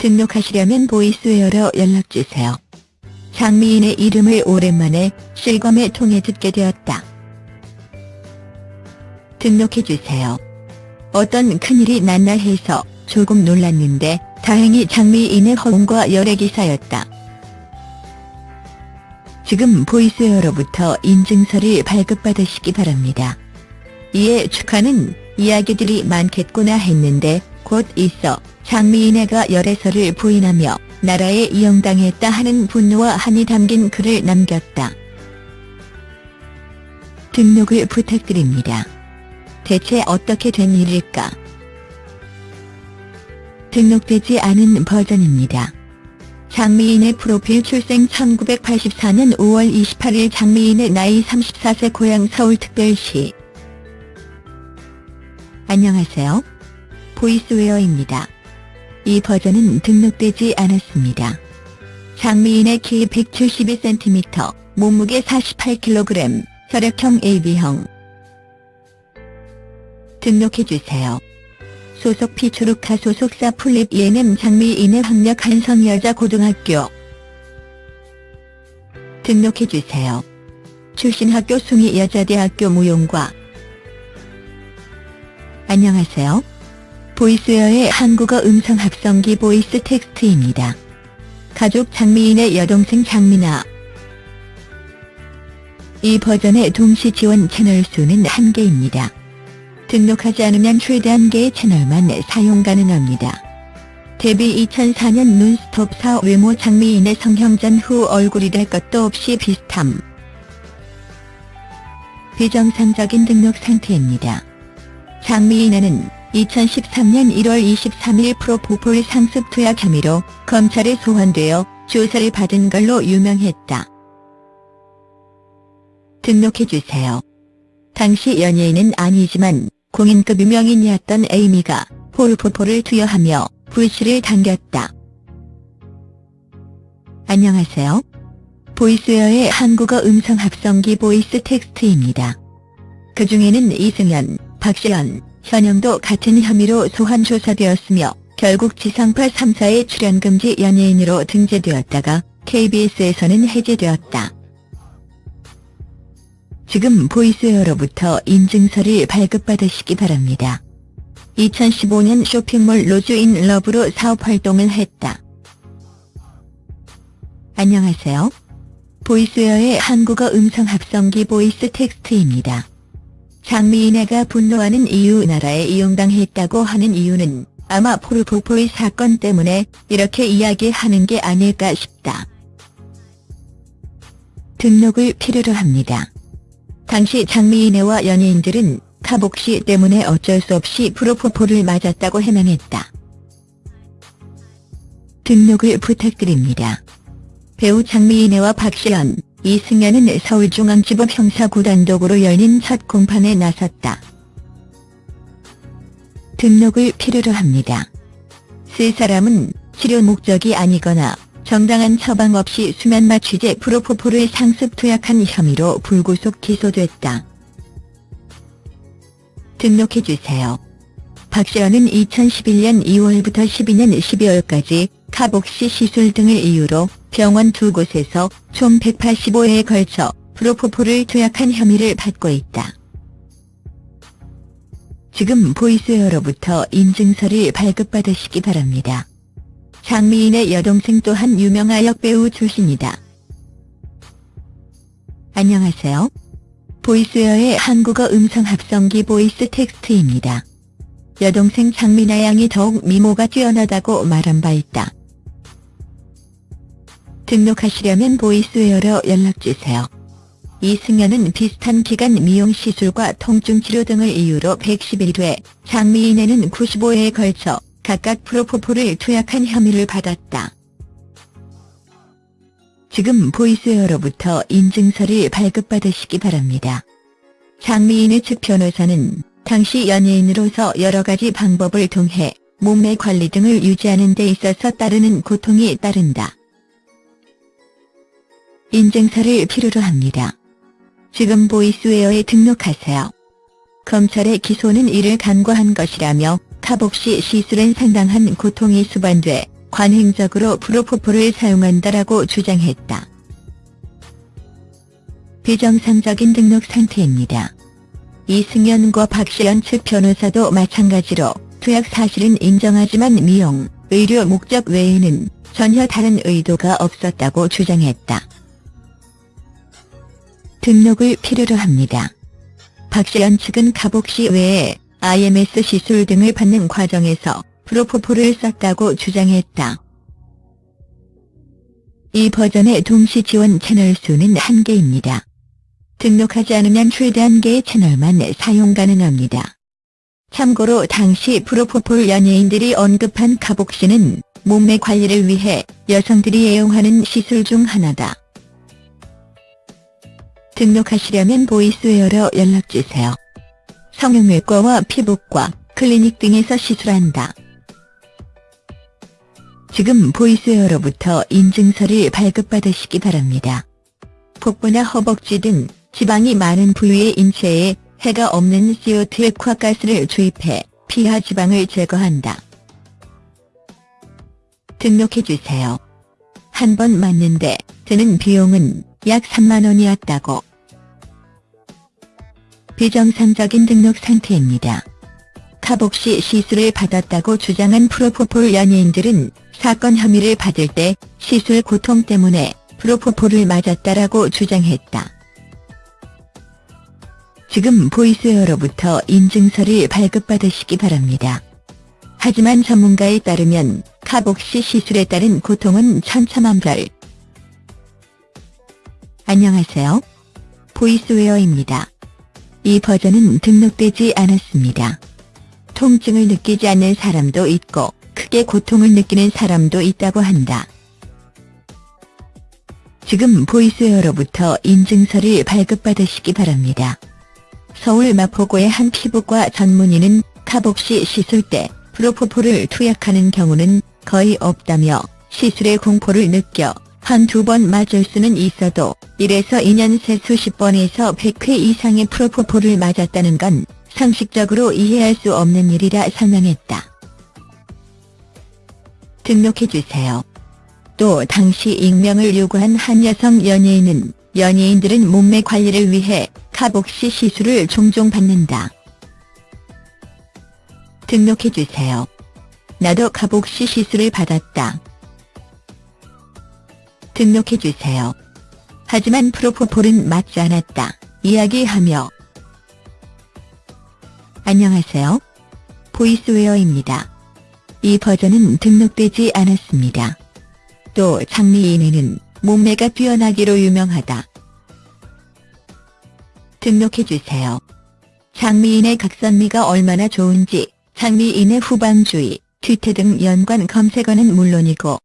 등록하시려면 Voiceware로 연락주세요. 장미인애 이름을 오랜만에 실검에 통해 듣게 되었다. 등록해주세요. 어떤 큰일이 났나 해서 조금 놀랐는데 다행히 장미인애 허웅과 열애 기사였다. 지금 Voiceware로부터 인증서를 발급받으시기 바랍니다. 이에 축하는 이야기들이 많겠구나 했는데 곧 있어 장미인애가 열애설을 부인하며 나라에 이용당했다 하는 분노와 한이 담긴 글을 남겼다. 등록을 부탁드립니다. 대체 어떻게 된 일일까? 등록되지 않은 버전입니다. 장미인의 프로필 출생 1984년 5월 28일 장미인의 나이 34세 고향 서울특별시 안녕하세요. 보이스웨어입니다. 이 버전은 등록되지 않았습니다. 장미인의 키 172cm, 몸무게 48kg, 혈액형 AB형 등록해주세요. 소속 피초루카 소속사 풀립 예냄 장미인의 학력 한성여자 고등학교 등록해주세요. 출신 학교 숭이 여자대학교 무용과 안녕하세요. Voiceware의 한국어 음성 합성기 VoiceText입니다. 가족 장미인애 여동생 장미나 이 버전의 동시 지원 채널 수는 한개입니다 등록하지 않으면 최대 한개의 채널만 사용 가능합니다. 데뷔 2004년 논스톱4 외모 장미인애 성형 전 후 얼굴이 될 것도 없이 비슷함. 비정상적인 등록 상태입니다. 장미인은 2013년 1월 23일 프로포폴 상습 투약 혐의로 검찰에 소환되어 조사를 받은 걸로 유명했다. 등록해주세요. 당시 연예인은 아니지만 공인급 유명인이었던 에이미가 폴포폴을 투여하며 불씨를 당겼다. 안녕하세요. Voiceware의 한국어 음성 합성기 VoiceText입니다. 그 중에는 이승연, 박시연, 현영도 같은 혐의로 소환 조사되었으며 결국 지상파 3사의 출연금지 연예인으로 등재되었다가 KBS에서는 해제되었다. 지금 Voiceware로부터 인증서를 발급받으시기 바랍니다. 2015년 쇼핑몰 Rose in Love로 사업활동을 했다. 안녕하세요. Voiceware의 한국어 음성 합성기 VoiceText입니다. 장미인애가 분노하는 이유 나라에 이용당했다고 하는 이유는 아마 프로포폴의 사건 때문에 이렇게 이야기하는 게 아닐까 싶다. 등록을 필요로 합니다. 당시 장미인애와 연예인들은 carboxy 때문에 어쩔 수 없이 프로포폴을 맞았다고 해명했다. 등록을 부탁드립니다. 배우 장미인애와 박시연, 이승연은 서울중앙지법 형사구 단독으로 열린 첫 공판에 나섰다. 등록을 필요로 합니다. 세 사람은 치료 목적이 아니거나 정당한 처방 없이 수면 마 취재 프로포폴을 상습 투약한 혐의로 불구속 기소됐다. 등록해주세요. 박시연은 2011년 2월부터 12년 12월까지 카복시 시술 등을 이유로 병원 두 곳에서 총 185회에 걸쳐 프로포폴을 투약한 혐의를 받고 있다. 지금 보이스웨어로부터 인증서를 발급받으시기 바랍니다. 장미인의 여동생 또한 유명한 역배우 출신이다. 안녕하세요. Voiceware의 한국어 음성 합성기 VoiceText입니다. 여동생 장미나 양이 더욱 미모가 뛰어나다고 말한 바 있다. 등록하시려면 Voiceware로 연락주세요. 이승연은 비슷한 기간 미용 시술과 통증 치료 등을 이유로 111회, 장미인애는 95회에 걸쳐 각각 프로포폴을 투약한 혐의를 받았다. 지금 보이스웨어로부터 인증서를 발급받으시기 바랍니다. 장미인의 측 변호사는 당시 연예인으로서 여러 가지 방법을 통해 몸매 관리 등을 유지하는 데 있어서 따르는 고통이 따른다. 인증서를 필요로 합니다. 지금 보이스웨어에 등록하세요. 검찰의 기소는 이를 간과한 것이라며 카복시 시술엔 상당한 고통이 수반돼 관행적으로 프로포폴을 사용한다라고 주장했다. 비정상적인 등록 상태입니다. 이승연과 박시연 측 변호사도 마찬가지로 투약 사실은 인정하지만 미용, 의료 목적 외에는 전혀 다른 의도가 없었다고 주장했다. 등록을 필요로 합니다. 박시연 측은 가복시 외에 IMS 시술 등을 받는 과정에서 프로포폴을 썼다고 주장했다. 이 버전의 동시 지원 채널 수는 한개입니다 등록하지 않으면 최대 한 개의 채널만 사용 가능합니다. 참고로 당시 프로포폴 연예인들이 언급한 carboxy는 몸매 관리를 위해 여성들이 애용하는 시술 중 하나다. 등록하시려면 Voiceware로 연락주세요. 성형외과와 피부과, 클리닉 등에서 시술한다. 지금 보이스웨어로부터 인증서를 발급받으시기 바랍니다. 복부나 허벅지 등 지방이 많은 부위의 인체에 해가 없는 CO2 액화가스를 주입해 피하 지방을 제거한다. 등록해주세요. 한 번 맞는데 드는 비용은 약 3만원이었다고. 비정상적인 등록 상태입니다. 카복시 시술을 받았다고 주장한 프로포폴 연예인들은 사건 혐의를 받을 때 시술 고통 때문에 프로포폴을 맞았다라고 주장했다. 지금 보이스웨어로부터 인증서를 발급받으시기 바랍니다. 하지만 전문가에 따르면 카복시 시술에 따른 고통은 천차만별. 안녕하세요. 보이스웨어입니다. 이 버전은 등록되지 않았습니다. 통증을 느끼지 않는 사람도 있고 크게 고통을 느끼는 사람도 있다고 한다. 지금 보이스웨어로부터 인증서를 발급받으시기 바랍니다. 서울 마포구의 한 피부과 전문의는 카복시 시술 때 프로포폴을 투약하는 경우는 거의 없다며 시술의 공포를 느껴 한두 번 맞을 수는 있어도 1에서 2년 새 수십 번에서 100회 이상의 프로포폴을 맞았다는 건 상식적으로 이해할 수 없는 일이라 설명했다. 등록해주세요. 또 당시 익명을 요구한 한 여성 연예인은 연예인들은 몸매 관리를 위해 카복시 시술을 종종 받는다. 등록해주세요. 나도 카복시 시술을 받았다. 등록해주세요. 하지만 프로포폴은 맞지 않았다. 이야기하며 안녕하세요. 보이스웨어입니다. 이 버전은 등록되지 않았습니다. 또 장미인에는 몸매가 뛰어나기로 유명하다. 등록해주세요. 장미인의 각선미가 얼마나 좋은지 장미인의 후방주의, 뒤태 등 연관 검색어는 물론이고